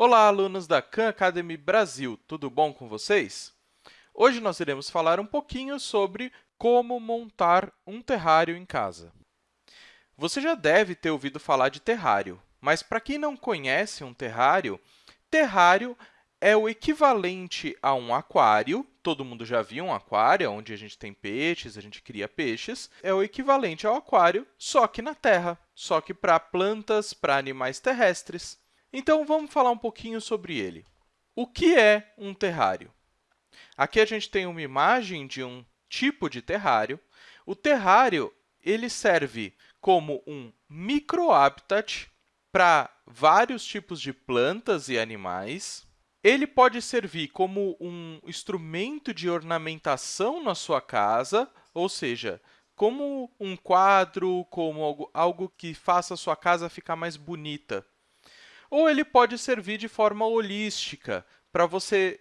Olá, alunos da Khan Academy Brasil! Tudo bom com vocês? Hoje nós iremos falar um pouquinho sobre como montar um terrário em casa. Você já deve ter ouvido falar de terrário, mas para quem não conhece um terrário, terrário é o equivalente a um aquário. Todo mundo já viu um aquário, onde a gente tem peixes, a gente cria peixes. É o equivalente ao aquário, só que na terra, só que para plantas, para animais terrestres. Então, vamos falar um pouquinho sobre ele. O que é um terrário? Aqui a gente tem uma imagem de um tipo de terrário. O terrário ele serve como um microhabitat para vários tipos de plantas e animais. Ele pode servir como um instrumento de ornamentação na sua casa, ou seja, como um quadro, como algo, algo que faça a sua casa ficar mais bonita. Ou ele pode servir de forma holística, para você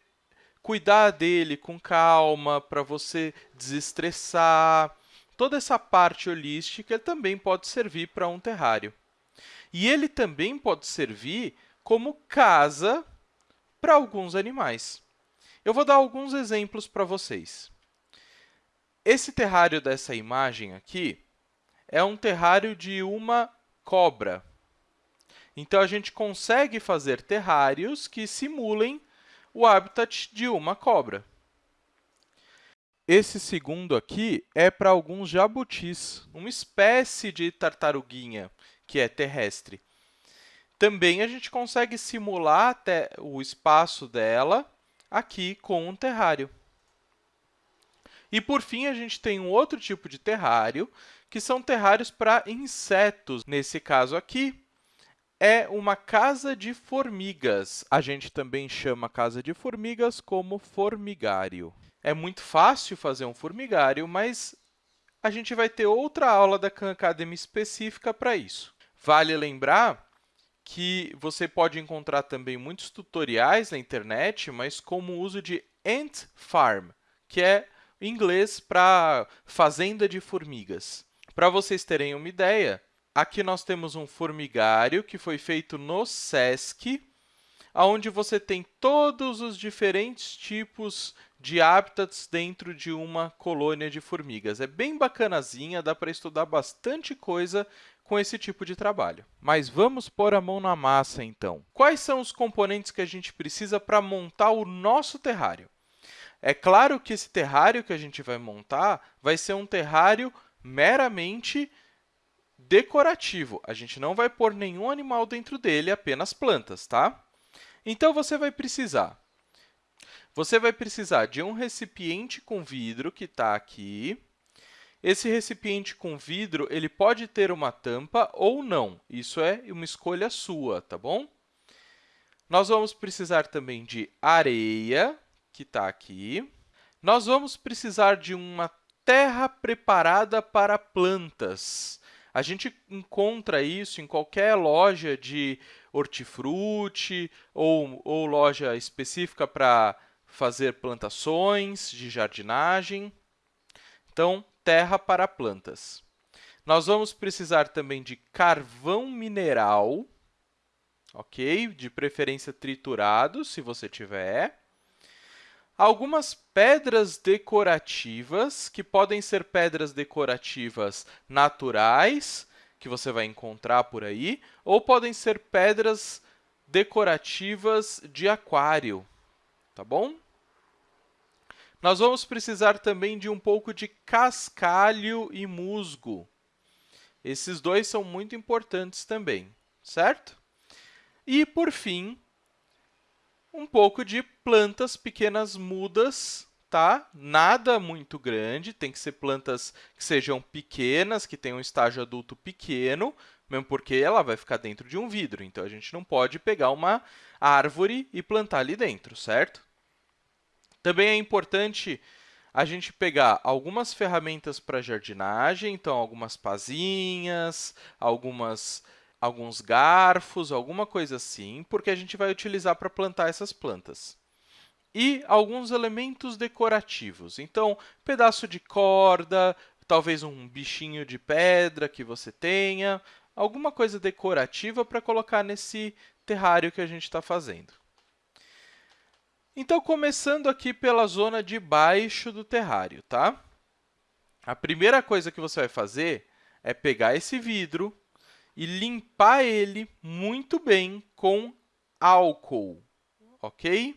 cuidar dele com calma, para você desestressar. Toda essa parte holística também pode servir para um terrário. E ele também pode servir como casa para alguns animais. Eu vou dar alguns exemplos para vocês. Esse terrário dessa imagem aqui é um terrário de uma cobra. Então, a gente consegue fazer terrários que simulem o habitat de uma cobra. Esse segundo aqui é para alguns jabutis, uma espécie de tartaruguinha que é terrestre. Também a gente consegue simular até o espaço dela aqui com um terrário. E, por fim, a gente tem um outro tipo de terrário, que são terrários para insetos. Nesse caso aqui, é uma casa de formigas. A gente também chama casa de formigas como formigário. É muito fácil fazer um formigário, mas a gente vai ter outra aula da Khan Academy específica para isso. Vale lembrar que você pode encontrar também muitos tutoriais na internet, mas como o uso de ant farm, que é inglês para fazenda de formigas. Para vocês terem uma ideia, aqui nós temos um formigário que foi feito no SESC, onde você tem todos os diferentes tipos de habitats dentro de uma colônia de formigas. É bem bacanazinha, dá para estudar bastante coisa com esse tipo de trabalho. Mas vamos pôr a mão na massa, então. Quais são os componentes que a gente precisa para montar o nosso terrário? É claro que esse terrário que a gente vai montar vai ser um terrário meramente decorativo. A gente não vai pôr nenhum animal dentro dele, apenas plantas, tá? Então, você vai precisar você vai precisar de um recipiente com vidro, que está aqui. Esse recipiente com vidro ele pode ter uma tampa ou não. Isso é uma escolha sua, tá bom? Nós vamos precisar também de areia, que está aqui. Nós vamos precisar de uma terra preparada para plantas. A gente encontra isso em qualquer loja de hortifruti ou, ou loja específica para fazer plantações de jardinagem. Então, terra para plantas. Nós vamos precisar também de carvão mineral, ok? De preferência triturado, se você tiver. Algumas pedras decorativas, que podem ser pedras decorativas naturais, que você vai encontrar por aí, ou podem ser pedras decorativas de aquário, tá bom? Nós vamos precisar também de um pouco de cascalho e musgo. Esses dois são muito importantes também, certo? E, por fim, um pouco de plantas pequenas mudas, tá? Nada muito grande, tem que ser plantas que sejam pequenas, que tenham um estágio adulto pequeno, mesmo porque ela vai ficar dentro de um vidro, então a gente não pode pegar uma árvore e plantar ali dentro, certo? Também é importante a gente pegar algumas ferramentas para jardinagem, então algumas pazinhas, algumas, alguns garfos, alguma coisa assim, porque a gente vai utilizar para plantar essas plantas. E alguns elementos decorativos, então, pedaço de corda, talvez um bichinho de pedra que você tenha, alguma coisa decorativa para colocar nesse terrário que a gente está fazendo. Então, começando aqui pela zona de baixo do terrário, tá? A primeira coisa que você vai fazer é pegar esse vidro e limpar ele muito bem com álcool, ok?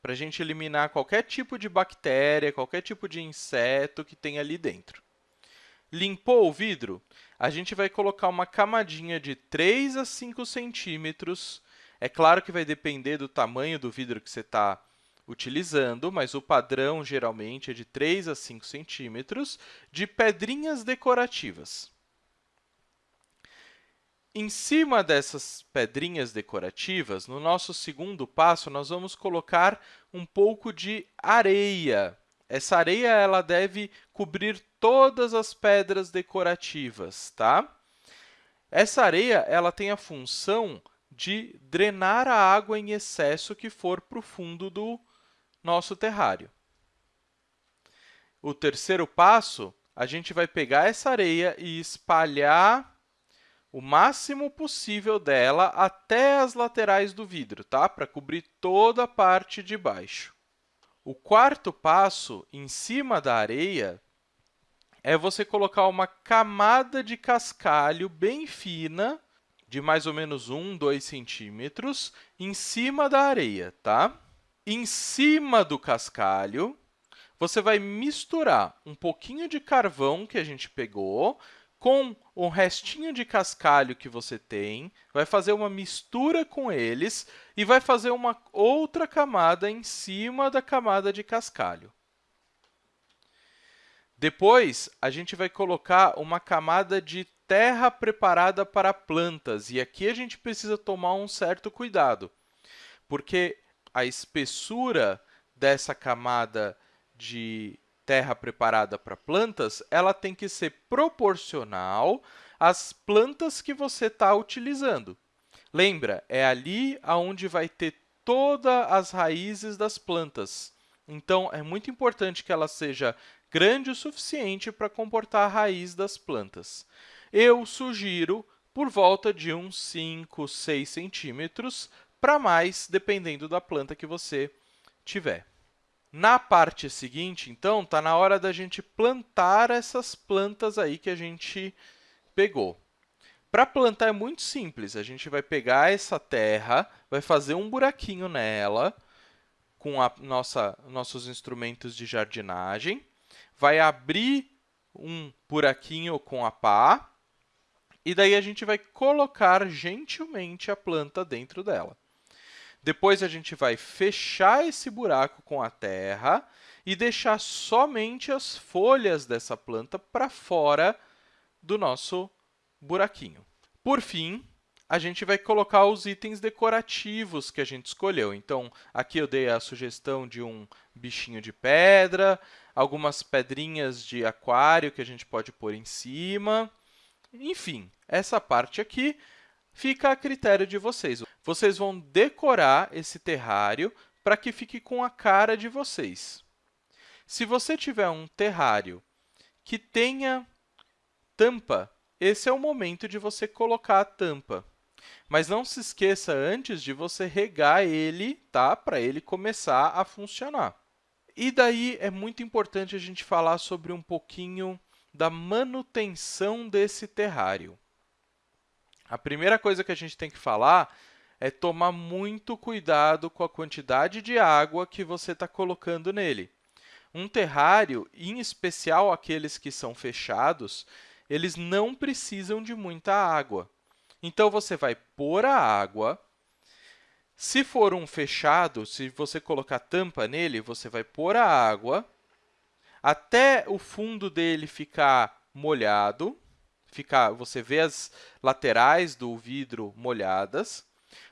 Para a gente eliminar qualquer tipo de bactéria, qualquer tipo de inseto que tem ali dentro. Limpou o vidro? A gente vai colocar uma camadinha de 3 a 5 centímetros. É claro que vai depender do tamanho do vidro que você está utilizando, mas o padrão geralmente é de 3 a 5 centímetros de pedrinhas decorativas. Em cima dessas pedrinhas decorativas, no nosso segundo passo, nós vamos colocar um pouco de areia. Essa areia ela deve cobrir todas as pedras decorativas, tá? Essa areia ela tem a função de drenar a água em excesso que for para o fundo do nosso terrário. O terceiro passo, a gente vai pegar essa areia e espalhar o máximo possível dela até as laterais do vidro, tá? para cobrir toda a parte de baixo. O quarto passo, em cima da areia, é você colocar uma camada de cascalho bem fina, de mais ou menos 1, 2 centímetros, em cima da areia. Tá? Em cima do cascalho, você vai misturar um pouquinho de carvão que a gente pegou com o restinho de cascalho que você tem, vai fazer uma mistura com eles e vai fazer uma outra camada em cima da camada de cascalho. Depois, a gente vai colocar uma camada de terra preparada para plantas. E aqui a gente precisa tomar um certo cuidado, porque a espessura dessa camada de terra preparada para plantas, ela tem que ser proporcional às plantas que você está utilizando. Lembra, é ali onde vai ter todas as raízes das plantas. Então, é muito importante que ela seja grande o suficiente para comportar a raiz das plantas. Eu sugiro por volta de uns 5, 6 centímetros para mais, dependendo da planta que você tiver. Na parte seguinte, então, está na hora da gente plantar essas plantas aí que a gente pegou. Para plantar é muito simples, a gente vai pegar essa terra, vai fazer um buraquinho nela com a nossa, nossos instrumentos de jardinagem, vai abrir um buraquinho com a pá, e daí a gente vai colocar gentilmente a planta dentro dela. Depois, a gente vai fechar esse buraco com a terra e deixar somente as folhas dessa planta para fora do nosso buraquinho. Por fim, a gente vai colocar os itens decorativos que a gente escolheu. Então, aqui eu dei a sugestão de um bichinho de pedra, algumas pedrinhas de aquário que a gente pode pôr em cima. Enfim, essa parte aqui fica a critério de vocês. Vocês vão decorar esse terrário para que fique com a cara de vocês. Se você tiver um terrário que tenha tampa, esse é o momento de você colocar a tampa. Mas não se esqueça antes de você regar ele tá? para ele começar a funcionar. E daí é muito importante a gente falar sobre um pouquinho da manutenção desse terrário. A primeira coisa que a gente tem que falar é tomar muito cuidado com a quantidade de água que você está colocando nele. Um terrário, em especial aqueles que são fechados, eles não precisam de muita água. Então, você vai pôr a água. Se for um fechado, se você colocar tampa nele, você vai pôr a água até o fundo dele ficar molhado ficar, você vê as laterais do vidro molhadas,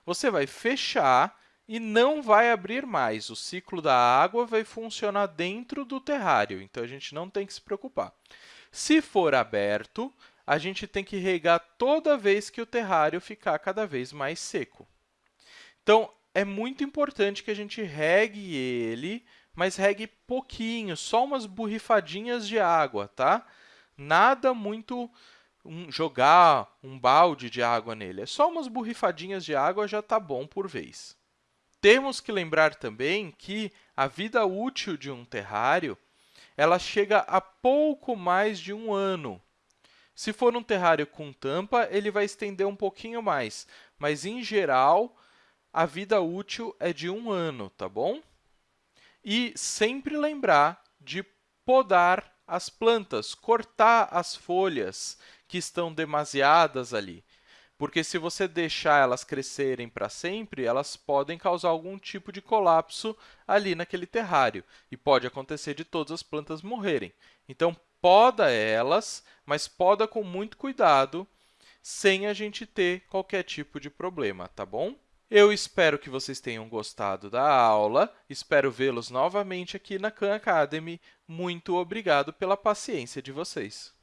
você vai fechar e não vai abrir mais. O ciclo da água vai funcionar dentro do terrário, então a gente não tem que se preocupar. Se for aberto, a gente tem que regar toda vez que o terrário ficar cada vez mais seco. Então, é muito importante que a gente regue ele, mas regue pouquinho, só umas borrifadinhas de água, tá? Nada muito um, jogar um balde de água nele. É só umas borrifadinhas de água já está bom por vez. Temos que lembrar também que a vida útil de um terrário ela chega a pouco mais de um ano. Se for um terrário com tampa, ele vai estender um pouquinho mais, mas, em geral, a vida útil é de um ano, tá bom? E sempre lembrar de podar as plantas, cortar as folhas que estão demasiadas ali. Porque se você deixar elas crescerem para sempre, elas podem causar algum tipo de colapso ali naquele terrário. E pode acontecer de todas as plantas morrerem. Então, poda elas, mas poda com muito cuidado, sem a gente ter qualquer tipo de problema, tá bom? Eu espero que vocês tenham gostado da aula, espero vê-los novamente aqui na Khan Academy. Muito obrigado pela paciência de vocês!